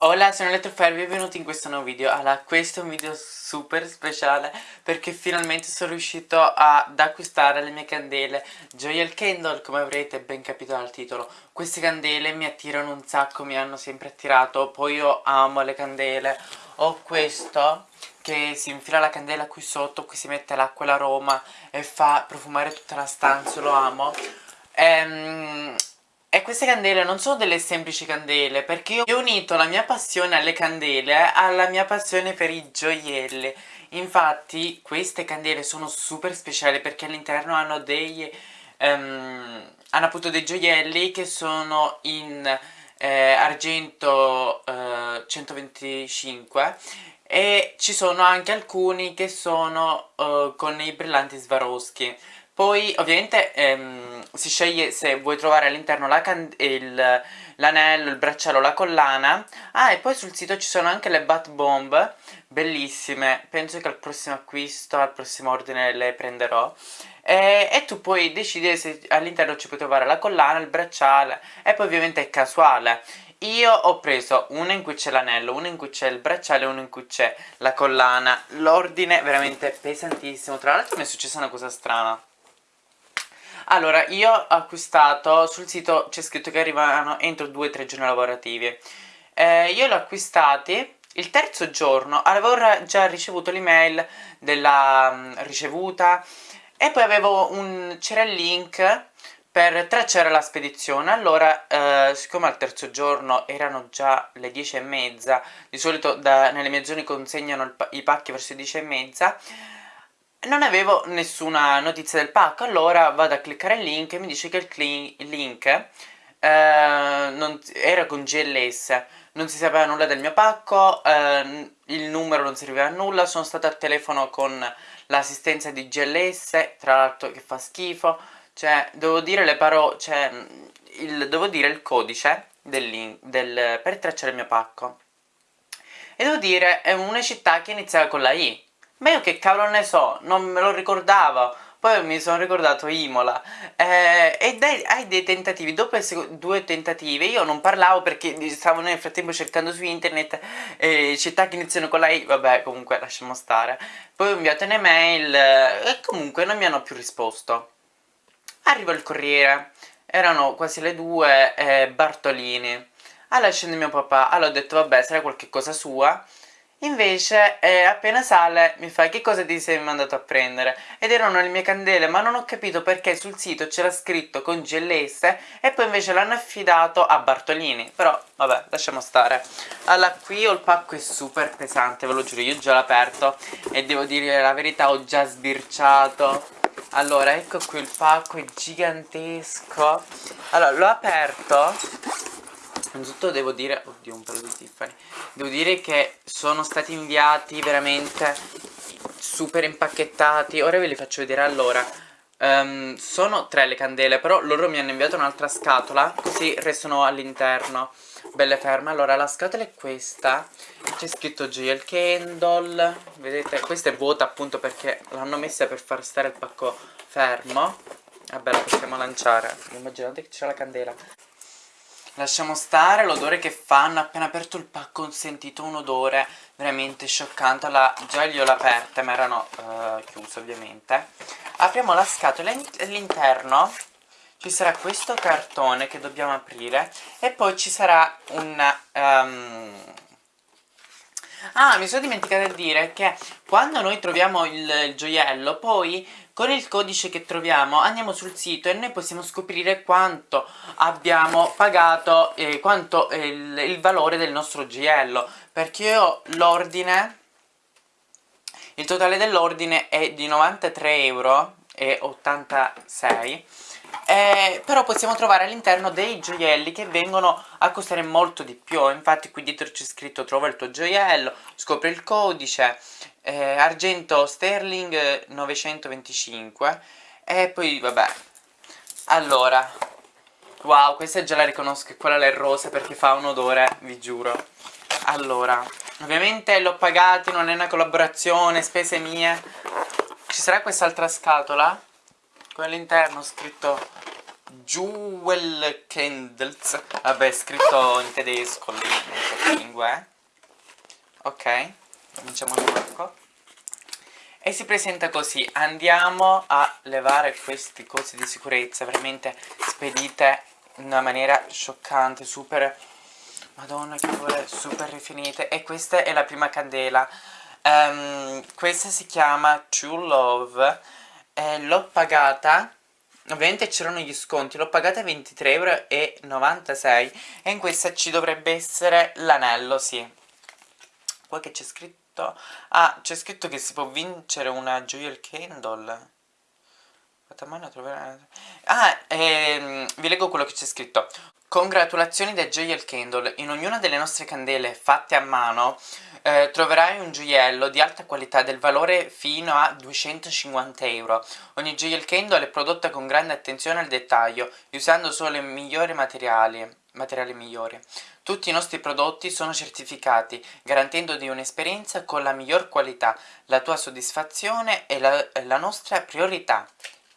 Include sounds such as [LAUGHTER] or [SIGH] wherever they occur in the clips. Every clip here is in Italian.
Hola, sono Elettrofair, benvenuti in questo nuovo video. Allora, questo è un video super speciale perché finalmente sono riuscito ad acquistare le mie candele Joyal Candle, come avrete ben capito dal titolo. Queste candele mi attirano un sacco, mi hanno sempre attirato, poi io amo le candele. Ho questo che si infila la candela qui sotto, qui si mette l'acqua e l'aroma e fa profumare tutta la stanza, lo amo. Ehm e queste candele non sono delle semplici candele perché io ho unito la mia passione alle candele alla mia passione per i gioielli. Infatti queste candele sono super speciali perché all'interno hanno dei... Um, hanno appunto dei gioielli che sono in eh, argento eh, 125 e ci sono anche alcuni che sono uh, con i brillanti Swarovski poi ovviamente ehm, si sceglie se vuoi trovare all'interno l'anello, il, il bracciale o la collana. Ah e poi sul sito ci sono anche le bat bomb Bellissime, penso che al prossimo acquisto, al prossimo ordine le prenderò. E, e tu puoi decidere se all'interno ci puoi trovare la collana, il bracciale E poi ovviamente è casuale. Io ho preso una in cui c'è l'anello, una in cui c'è il bracciale e una in cui c'è la collana. L'ordine è veramente pesantissimo. Tra l'altro mi è successa una cosa strana allora, io ho acquistato, sul sito c'è scritto che arrivano entro 2-3 giorni lavorativi. Eh, Io l'ho acquistati il terzo giorno, avevo già ricevuto l'email della um, ricevuta E poi avevo un, c'era il link per tracciare la spedizione. Allora, eh, siccome al terzo giorno erano già le 10 e mezza Di solito da, nelle mie zone consegnano i pacchi verso le 10 e mezza non avevo nessuna notizia del pacco, allora vado a cliccare il link e mi dice che il, link eh, non, era con GLS, non si sapeva nulla del mio pacco, eh, il numero non serviva a nulla, sono stata al telefono con l'assistenza di GLS, tra l'altro che fa schifo, cioè devo dire le parole, cioè il, devo dire il codice del link, del, per tracciare il mio pacco. E devo dire, è una città che iniziava con la I, ma io che cavolo ne so, non me lo ricordavo. Poi mi sono ricordato Imola. Eh, e dai, hai dei tentativi, dopo due tentative io non parlavo perché stavo nel frattempo cercando su internet eh, città che iniziano con la I, vabbè comunque lasciamo stare. Poi ho inviato un'email eh, e comunque non mi hanno più risposto. Arriva il corriere, erano quasi le due, eh, Bartolini. Allora scende mio papà, allora ho detto vabbè sarà qualche cosa sua Invece eh, appena sale mi fa che cosa ti sei mandato a prendere? Ed erano le mie candele ma non ho capito perché sul sito c'era scritto con GLS e poi invece l'hanno affidato a Bartolini. Però vabbè lasciamo stare. Allora qui ho il pacco è super pesante ve lo giuro io già l'ho aperto e devo dire la verità ho già sbirciato. Allora ecco qui il pacco è gigantesco. Allora l'ho aperto Innanzitutto devo dire, oddio un pelo di Tiffany. Devo dire che sono stati inviati veramente super impacchettati. Ora ve li faccio vedere allora. Um, Sono tre le candele però loro mi hanno inviato un'altra scatola Così restano all'interno. Belle ferme. Allora la scatola è questa. C'è scritto Joyal Candle. Vedete questa è vuota appunto perché l'hanno messa per far stare il pacco fermo. Vabbè la possiamo lanciare. Immaginate che c'è la candela Lasciamo stare l'odore che fanno, appena aperto il pacco ho sentito un odore veramente scioccante, la, già li ho aperte ma erano uh, chiuse ovviamente. Apriamo la scatola all'interno ci sarà questo cartone che dobbiamo aprire e poi ci sarà un... Um... Ah, mi sono dimenticata di dire che quando noi troviamo il, il gioiello poi con il codice che troviamo andiamo sul sito e noi possiamo scoprire quanto abbiamo pagato, eh, quanto è il, il valore del nostro gioiello. Perché io l'ordine, il totale dell'ordine è di 93 euro e 86 eh, però possiamo trovare all'interno dei gioielli che vengono a costare molto di più infatti qui dietro c'è scritto trova il tuo gioiello scopri il codice eh, argento sterling 925 e poi vabbè. Allora. Wow questa già la riconosco quella è rosa perché fa un odore vi giuro. Allora ovviamente l'ho pagati non è una collaborazione spese mie. Ci sarà quest'altra scatola? Qui all'interno scritto Jewel Candles. Vabbè, scritto in tedesco lì, non lingua è Ok, cominciamo il pacco E si presenta così. Andiamo a levare queste cose di sicurezza Veramente spedite in una maniera scioccante Super, madonna che vuole, super rifinite. E questa è la prima candela. Um, Questa si chiama True Love. L'ho pagata Ovviamente c'erano gli sconti, l'ho pagata 23,96€ e in questa ci dovrebbe essere l'anello, sì. Poi che c'è scritto? Ah, c'è scritto che si può vincere una Joyal Candle. Ah, ehm, vi leggo quello che c'è scritto. Congratulazioni da Joyal Candle, in ognuna delle nostre candele fatte a mano eh, troverai un gioiello di alta qualità del valore fino a 250 euro. Ogni Joyal Candle è prodotta con grande attenzione al dettaglio usando solo i migliori materiali, materiali migliori. Tutti i nostri prodotti sono certificati, garantendo di un'esperienza con la miglior qualità. La tua soddisfazione è la, è la nostra priorità.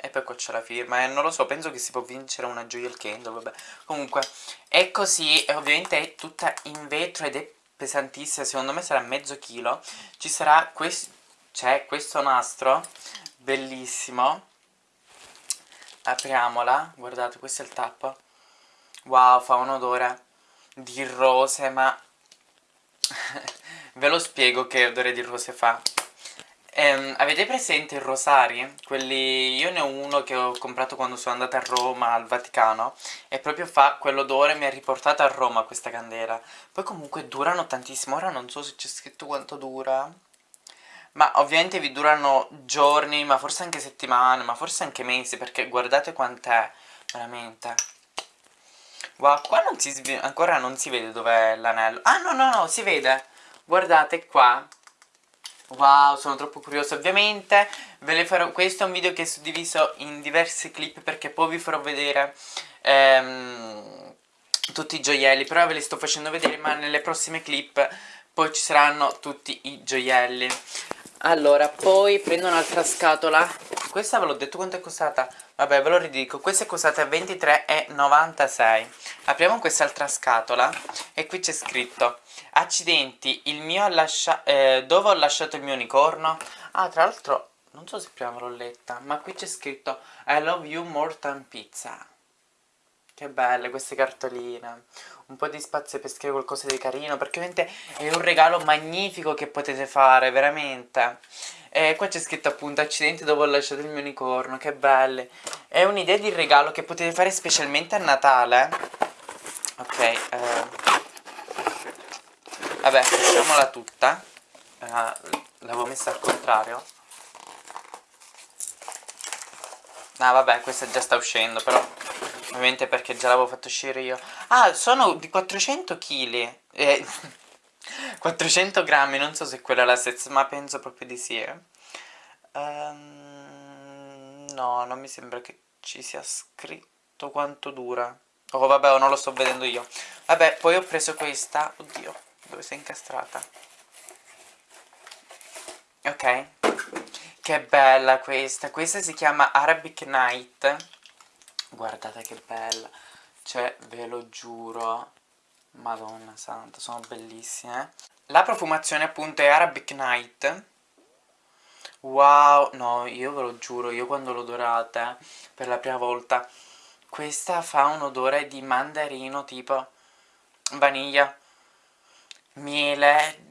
E poi qua c'è la firma, eh, non lo so, penso che si può vincere una Joyal Candle, vabbè. Comunque, è così, ovviamente è tutta in vetro ed è pesantissima, secondo me sarà mezzo chilo. Ci sarà questo, c'è questo nastro, bellissimo. Apriamola, guardate, questo è il tappo. Wow, fa un odore di rose, ma... [LAUGHS] Ve lo spiego che odore di rose fa. Ehm, avete presente i rosari? Quelli... Io ne ho uno che ho comprato quando sono andata a Roma, al Vaticano E proprio fa quell'odore, mi ha riportato a Roma questa candela. Poi comunque durano tantissimo, ora non so se c'è scritto quanto dura Ma ovviamente vi durano giorni, ma forse anche settimane, ma forse anche mesi Perché guardate quant'è, veramente. Wow, qua non si, ancora non si vede dov'è l'anello. Ah no no no, si vede. Guardate qua Wow, sono troppo curioso ovviamente. Ve le farò, questo è un video che è suddiviso in diversi clip perché poi vi farò vedere ehm, tutti i gioielli Però ve li sto facendo vedere ma nelle prossime clip poi ci saranno tutti i gioielli. Allora, poi prendo un'altra scatola. Questa ve l'ho detto quanto è costata? Vabbè ve lo ridico, questa è costata 23,96 Apriamo quest'altra scatola e qui c'è scritto Accidenti, il mio ha lasciato... Eh, dove ho lasciato il mio unicorno? Ah, tra l'altro, non so se prima l'ho letta, ma qui c'è scritto I love you more than pizza. Che belle queste cartoline. Un po' di spazio per scrivere qualcosa di carino, perché ovviamente è un regalo magnifico che potete fare, veramente. E qua c'è scritto appunto accidenti dove ho lasciato il mio unicorno, che belle. È un'idea di regalo che potete fare specialmente a Natale. Ok, eh... Vabbè, facciamola tutta. Uh, L'avevo messa al contrario. Ah, vabbè, questa già sta uscendo, però ovviamente perché già l'avevo fatto uscire io. Ah, sono di 400 kg. Eh, [LAUGHS] 400 grammi, non so se quella è la stessa, ma penso proprio di sì. Eh. Um, no, non mi sembra che ci sia scritto quanto dura. Oh, vabbè, non lo sto vedendo io. Vabbè, poi ho preso questa. Oddio dove sei incastrata? Ok. Che bella questa. Questa si chiama Arabic Night. Guardate che bella. Cioè ve lo giuro. Madonna santa sono bellissime la profumazione appunto è Arabic Night. Wow. No io ve lo giuro io quando l'ho dorata per la prima volta. Questa fa un odore di mandarino tipo vaniglia miele,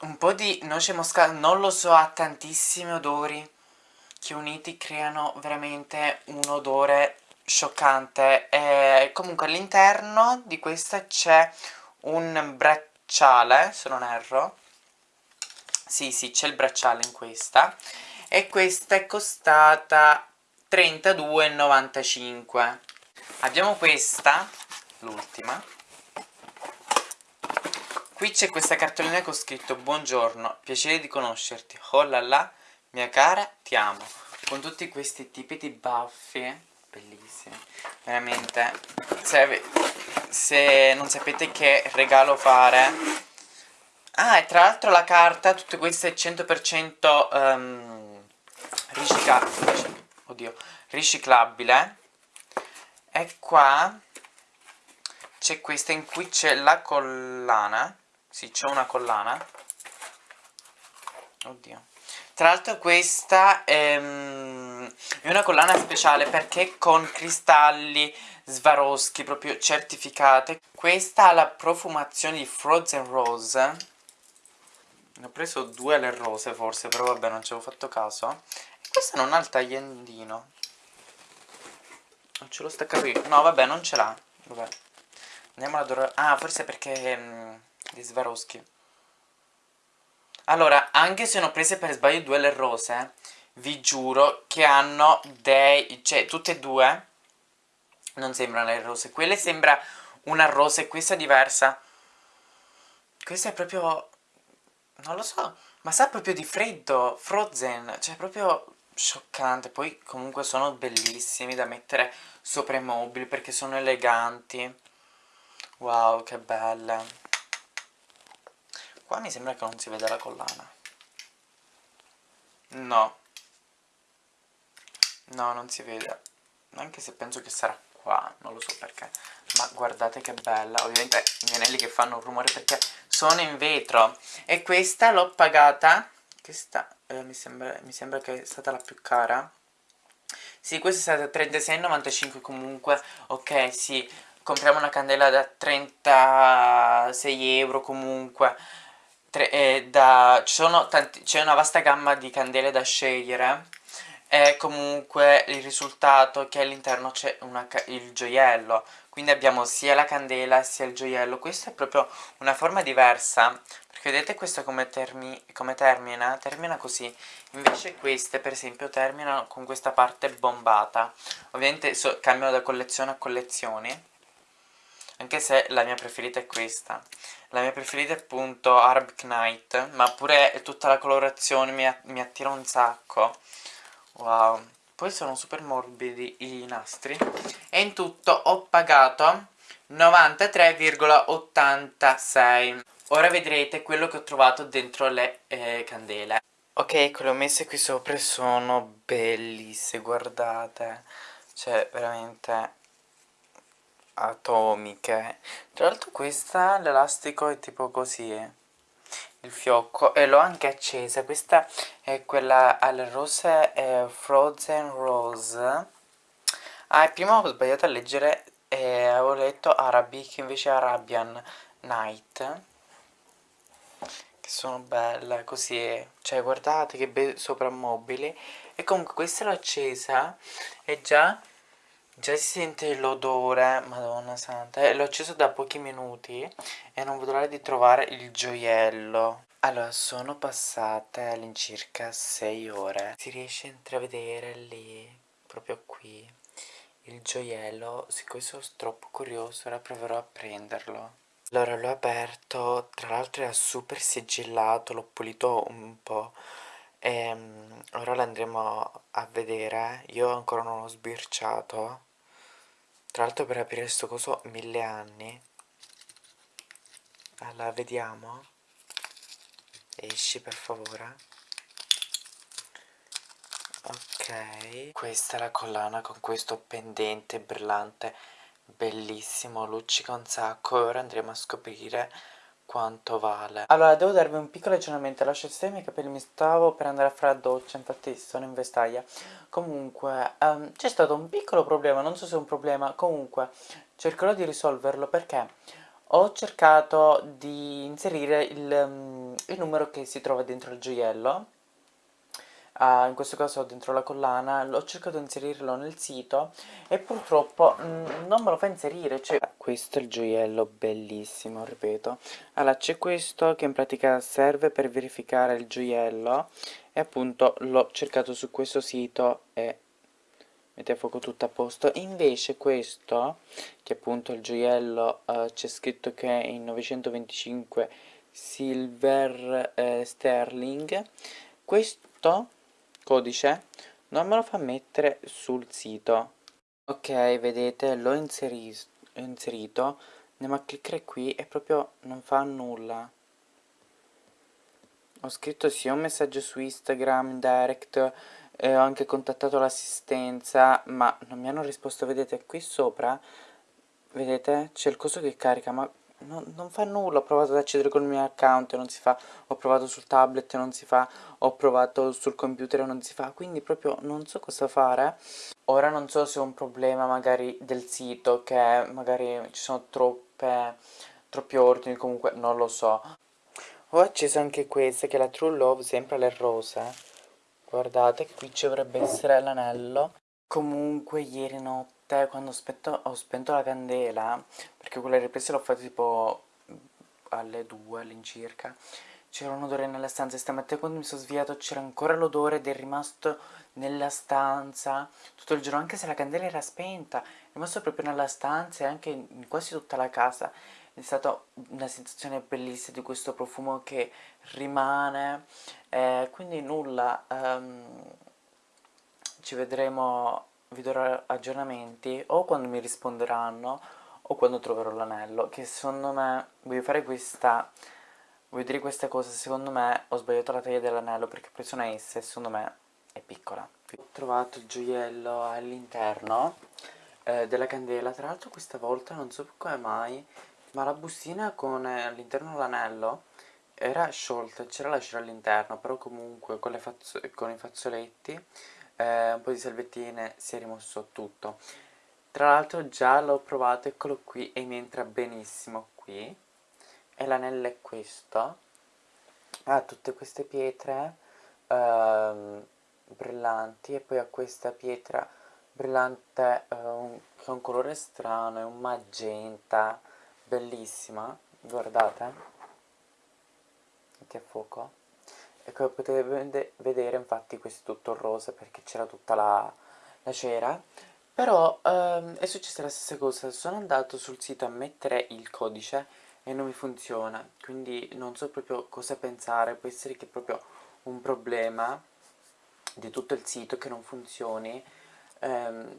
un po' di noce moscata, non lo so, ha tantissimi odori che uniti creano veramente un odore scioccante. E comunque all'interno di questa c'è un bracciale, se non erro. Sì sì c'è il bracciale in questa. E questa è costata 32,95 abbiamo questa, l'ultima Qui c'è questa cartolina con scritto Buongiorno, piacere di conoscerti, oh là là, mia cara, ti amo. Con tutti questi tipi di baffi Bellissimi. Veramente se, se non sapete che regalo fare Ah, e tra l'altro la carta, tutte queste 100% um, riciclabile Oddio, riciclabile e qua c'è questa in cui c'è la collana sì c'è una collana. Oddio. Tra l'altro questa è, mm, è, una collana speciale perché con cristalli Swarovski proprio certificate. Questa ha la profumazione di Frozen Rose. Ne ho preso due alle rose forse però vabbè non ci avevo fatto caso. E questa non ha il tagliandino. Non ce l'ho staccato io no vabbè non ce l'ha. Andiamo ad adorare ah forse perché mm, di Swarovski allora, anche se ne ho prese per sbaglio due le rose, vi giuro che hanno dei... cioè, tutte e due non sembrano le rose. Quelle sembra una rosa e questa è diversa. Questa è proprio... non lo so, ma sa proprio di freddo, frozen, cioè proprio scioccante. Poi comunque sono bellissimi da mettere sopra i mobili perché sono eleganti. Wow, che belle. Qua mi sembra che non si veda la collana. No. No, non si vede. Anche se penso che sarà qua, non lo so perché. Ma guardate che bella. Ovviamente i miei che fanno un rumore perché sono in vetro. E questa l'ho pagata. Questa eh, mi, sembra, mi sembra che è stata la più cara. Sì, questa è stata 36,95 comunque. Ok, sì. Compriamo una candela da 36 euro comunque eh, c'è una vasta gamma di candele da scegliere. E comunque il risultato che all'interno c'è il gioiello. Quindi abbiamo sia la candela sia il gioiello. Questa è proprio una forma diversa perché vedete questo come, termi come termina? termina così. Invece queste per esempio terminano con questa parte bombata. Ovviamente so cambiano da collezione a collezioni anche se la mia preferita è questa. La mia preferita è appunto Arab Knight ma pure tutta la colorazione mi, mi attira un sacco. Wow. Poi sono super morbidi i nastri. E in tutto ho pagato 93,86 ora vedrete quello che ho trovato dentro le eh, candele. Ok ecco le ho messe qui sopra sono bellissime guardate. Cioè veramente atomiche. Tra l'altro questa l'elastico è tipo così eh. il fiocco e l'ho anche accesa. Questa è quella alle rose eh, frozen rose. Ah prima ho sbagliato a leggere e avevo letto arabic invece arabian night. Che sono belle così cioè guardate che soprammobili. E comunque questa l'ho accesa e già Già si sente l'odore, madonna santa, l'ho acceso da pochi minuti e non vedo l'ora di trovare il gioiello. Allora, sono passate all'incirca 6 ore. Si riesce a intravedere lì, proprio qui, il gioiello. Siccome sono troppo curioso, ora proverò a prenderlo. Allora, l'ho aperto, tra l'altro era super sigillato, l'ho pulito un po' e ehm, ora l'andremo a vedere. Io ancora non ho sbirciato. Tra l'altro per aprire questo coso mille anni. Allora vediamo. Esci per favore. Ok. Questa è la collana con questo pendente brillante. Bellissimo luccica un sacco. E ora andremo a scoprire quanto vale. Allora devo darvi un piccolo aggiornamento. Lascio il i capelli mi stavo per andare a fare la doccia infatti sono in vestaglia. Comunque um, c'è stato un piccolo problema non so se è un problema comunque cercherò di risolverlo perché ho cercato di inserire il, um, il numero che si trova dentro il gioiello uh, in questo caso dentro la collana ho cercato di inserirlo nel sito e purtroppo mm, non me lo fa inserire cioè questo è il gioiello bellissimo ripeto. Allora c'è questo che in pratica serve per verificare il gioiello e appunto l'ho cercato su questo sito e mette a fuoco tutto a posto. Invece questo che appunto il gioiello uh, c'è scritto che è in 925 silver eh, sterling questo codice non me lo fa mettere sul sito. Ok vedete l'ho inseri inserito andiamo a cliccare qui e proprio non fa nulla. Ho scritto sia un messaggio su Instagram, direct, eh, ho anche contattato l'assistenza ma non mi hanno risposto, vedete qui sopra, vedete c'è il coso che carica ma non, non, fa nulla, ho provato ad accedere col mio account e non si fa, ho provato sul tablet e non si fa, ho provato sul computer e non si fa, quindi proprio non so cosa fare. Ora non so se è un problema magari del sito, che magari ci sono troppe, troppi ordini, comunque non lo so. Ho acceso anche questa che è la True Love, sempre alle rose. Guardate qui ci dovrebbe essere l'anello. Comunque ieri notte quando spento, ho spento la candela, perché quelle riprese l'ho fatte tipo alle 2 all'incirca, c'era un odore nella stanza e stamattina quando mi sono svegliato c'era ancora l'odore ed è rimasto nella stanza tutto il giorno, anche se la candela era spenta, è rimasto proprio nella stanza e anche in quasi tutta la casa. È stata una sensazione bellissima di questo profumo che rimane, eh, quindi nulla, um, ci vedremo, vi darò aggiornamenti o quando mi risponderanno o quando troverò l'anello, che secondo me, voglio fare questa, voglio dire questa cosa, secondo me ho sbagliato la taglia dell'anello perché ho preso una S e secondo me è piccola. Ho trovato il gioiello all'interno eh, della candela, tra l'altro questa volta non so come mai, ma la bustina con eh, all'interno l'anello era sciolta, c'era la cera all'interno, però comunque con, con i fazzoletti eh, un po' di salvettine si è rimosso tutto. Tra l'altro già l'ho provato, eccolo qui e mi entra benissimo qui. E l'anello è questo. Ha tutte queste pietre ehm, brillanti e poi ha questa pietra brillante eh, un, che ha un colore strano, è un magenta bellissima, guardate. Metti a fuoco e come potete vedere infatti questo è tutto rosa perché c'era tutta la, la, cera. Però ehm, è successa la stessa cosa. Sono andato sul sito a mettere il codice e non mi funziona. Quindi non so proprio cosa pensare. Può essere che è proprio un problema di tutto il sito che non funzioni. Ehm,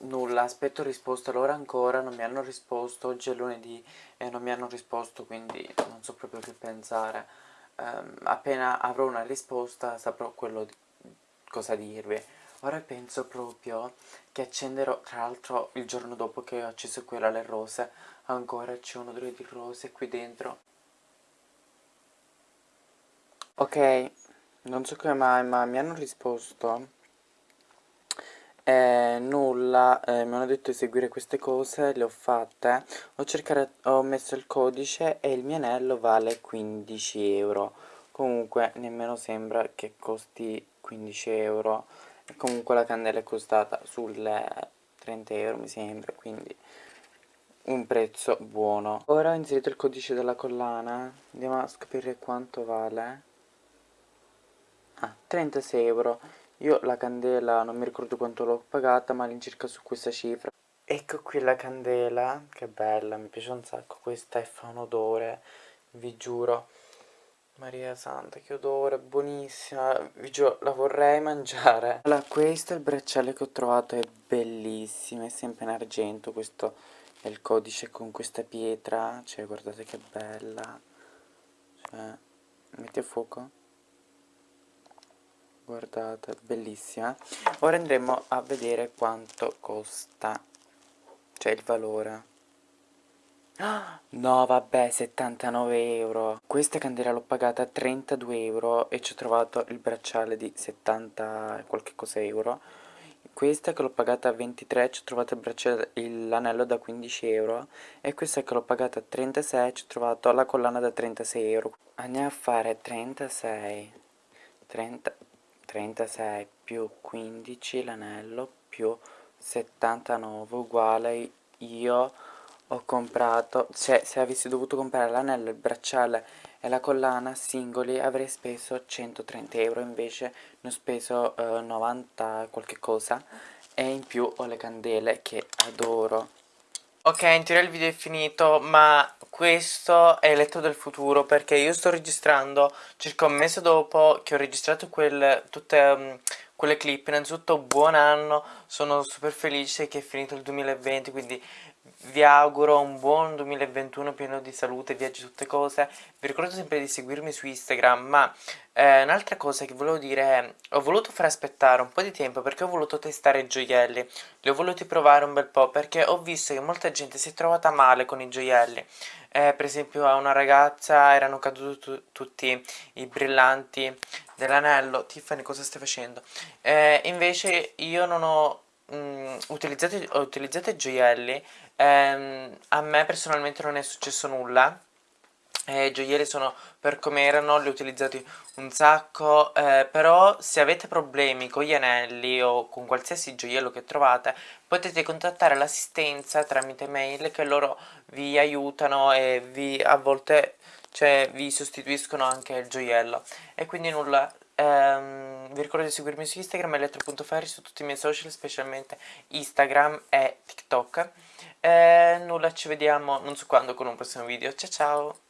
nulla, aspetto risposta. Loro ancora non mi hanno risposto, oggi è lunedì e non mi hanno risposto quindi non so proprio che pensare um, appena avrò una risposta saprò quello di, cosa dirvi. Ora penso proprio che accenderò tra l'altro il giorno dopo che ho acceso quella alle rose. Ancora c'è un odore di rose qui dentro. Ok non so come mai ma mi hanno risposto eh, nulla, eh, mi hanno detto di seguire queste cose, le ho fatte, ho, cercato, ho messo il codice e il mio anello vale 15 euro, comunque nemmeno sembra che costi 15 euro, e comunque la candela è costata sulle 30 euro mi sembra, quindi un prezzo buono. Ora ho inserito il codice della collana, andiamo a scoprire quanto vale. Ah, 36 euro. Io la candela non mi ricordo quanto l'ho pagata ma all'incirca su questa cifra. Ecco qui la candela, che bella, mi piace un sacco questa e fa un odore, vi giuro. Maria Santa, che odore, buonissima, vi giuro, la vorrei mangiare. Allora, questo è il bracciale che ho trovato, è bellissimo, è sempre in argento, questo è il codice con questa pietra, cioè guardate che bella. Cioè, metti a fuoco guardate bellissima. Ora andremo a vedere quanto costa cioè il valore. [GASPS] No vabbè 79 euro. Questa candela l'ho pagata 32 euro E ci ho trovato il bracciale di 70 qualche cosa euro. Questa che l'ho pagata 23 Ci ho trovato l'anello da 15 euro. E questa che l'ho pagata 36 Ci ho trovato la collana da 36 euro. Andiamo a fare 36 30 36 più 15 l'anello più 79 uguale io ho comprato cioè se avessi dovuto comprare l'anello, il bracciale e la collana singoli avrei speso 130 euro invece ne ho speso eh, 90 qualche cosa e in più ho le candele che adoro. Ok, in teoria il video è finito, ma questo è letto del futuro perché io sto registrando circa un mese dopo che ho registrato quel, tutte um, quelle clip. Innanzitutto buon anno, sono super felice che è finito il 2020, quindi vi auguro un buon 2021 pieno di salute, viaggi, tutte cose. Vi ricordo sempre di seguirmi su Instagram, ma eh, un'altra cosa che volevo dire è, ho voluto far aspettare un po' di tempo perché ho voluto testare i gioielli, li ho voluti provare un bel po' perché ho visto che molta gente si è trovata male con i gioielli. Eh, per esempio a una ragazza erano caduti tutti i brillanti dell'anello. Tiffany cosa stai facendo? Eh, invece io non ho mh, utilizzato, ho utilizzato i gioielli. Ehm, a me personalmente non è successo nulla. Eh, gioielli sono per come erano, li ho utilizzati un sacco, eh, però se avete problemi con gli anelli o con qualsiasi gioiello che trovate, potete contattare l'assistenza tramite mail che loro vi aiutano e vi a volte cioè, vi sostituiscono anche il gioiello. E quindi nulla, ehm, vi ricordo di seguirmi su Instagram, elettro.ferri, su tutti i miei social, specialmente Instagram e TikTok. E nulla, ci vediamo non so quando con un prossimo video. Ciao ciao!